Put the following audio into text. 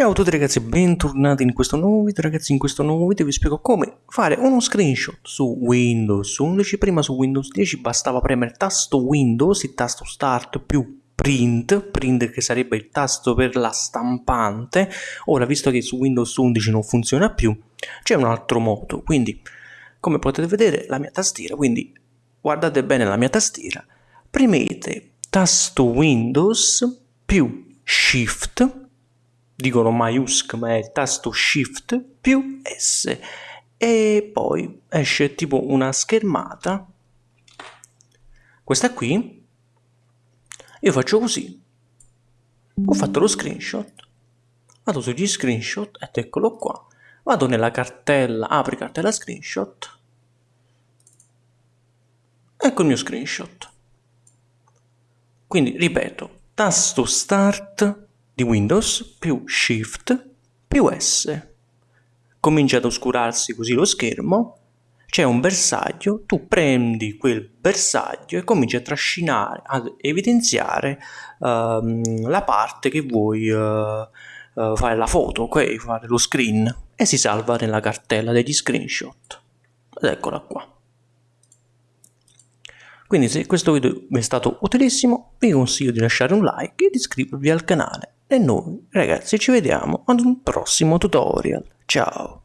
Ciao a tutti ragazzi, bentornati in questo nuovo video. Ragazzi, in questo nuovo video vi spiego come fare uno screenshot su Windows 11, prima su Windows 10 bastava premere tasto Windows, il tasto Start più Print, Print che sarebbe il tasto per la stampante, ora visto che su Windows 11 non funziona più c'è un altro modo, quindi come potete vedere la mia tastiera, quindi guardate bene la mia tastiera, premete tasto Windows più Shift dicono MAIUSC ma è il tasto Shift più S. E poi esce tipo una schermata. Questa qui io faccio così. Ho fatto lo screenshot. Vado sugli screenshot ed eccolo qua. Vado nella cartella apri cartella screenshot. Ecco il mio screenshot. Quindi ripeto tasto start di Windows più Shift più S. Comincia ad oscurarsi così lo schermo, c'è un bersaglio, tu prendi quel bersaglio e cominci a trascinare, ad evidenziare uh, la parte che vuoi uh, fare la foto, ok? Fare lo screen e si salva nella cartella degli screenshot. Ed eccola qua. Quindi se questo video vi è stato utilissimo vi consiglio di lasciare un like e di iscrivervi al canale. E noi ragazzi ci vediamo ad un prossimo tutorial. Ciao!